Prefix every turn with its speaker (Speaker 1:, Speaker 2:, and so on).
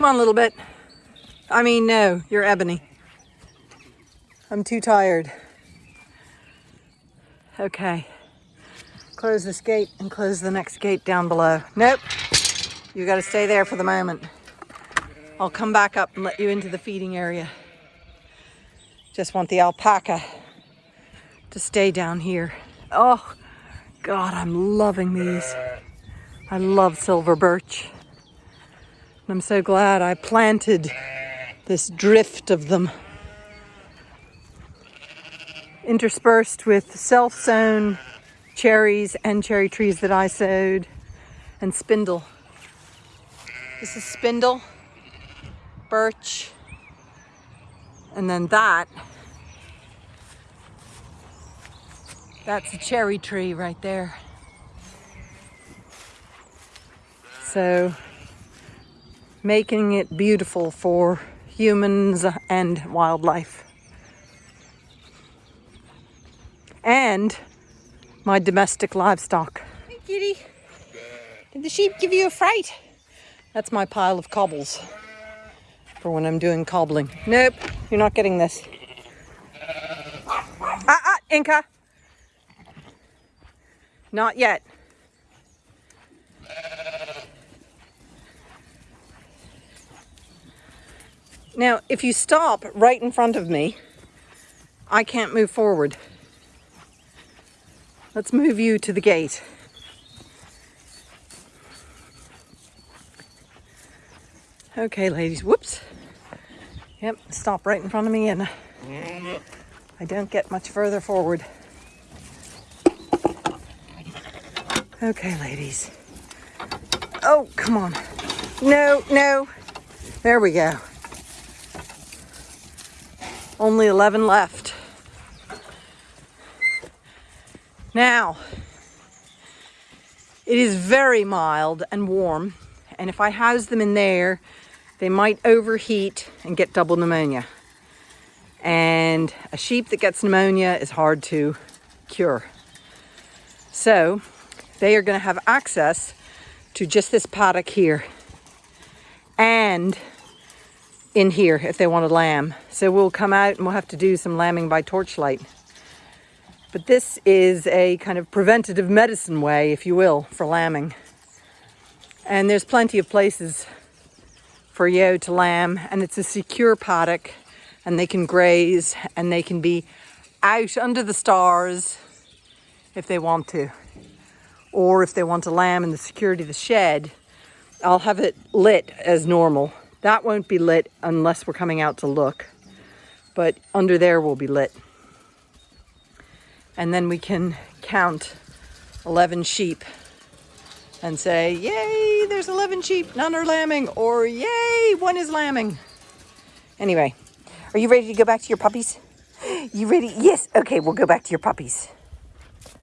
Speaker 1: Come on, a little bit. I mean, no, you're ebony. I'm too tired. Okay. Close this gate and close the next gate down below. Nope. You got to stay there for the moment. I'll come back up and let you into the feeding area. Just want the alpaca to stay down here. Oh, God, I'm loving these. I love silver birch. I'm so glad I planted this drift of them interspersed with self-sown cherries and cherry trees that I sowed and spindle. This is spindle, birch, and then that, that's a cherry tree right there. So making it beautiful for humans and wildlife. And my domestic livestock. Hey kitty, did the sheep give you a fright? That's my pile of cobbles for when I'm doing cobbling. Nope, you're not getting this. Ah, ah, Inca. Not yet. Now, if you stop right in front of me, I can't move forward. Let's move you to the gate. Okay, ladies, whoops. Yep, stop right in front of me and uh, I don't get much further forward. Okay, ladies. Oh, come on. No, no. There we go. Only 11 left. Now, it is very mild and warm, and if I house them in there, they might overheat and get double pneumonia. And a sheep that gets pneumonia is hard to cure. So they are going to have access to just this paddock here and in here if they want to lamb. So we'll come out and we'll have to do some lambing by torchlight. But this is a kind of preventative medicine way, if you will, for lambing. And there's plenty of places for yo to lamb and it's a secure paddock and they can graze and they can be out under the stars if they want to. Or if they want to lamb in the security of the shed, I'll have it lit as normal that won't be lit unless we're coming out to look. But under there will be lit. And then we can count 11 sheep and say, yay, there's 11 sheep, none are lambing, or yay, one is lambing. Anyway, are you ready to go back to your puppies? You ready? Yes. Okay, we'll go back to your puppies.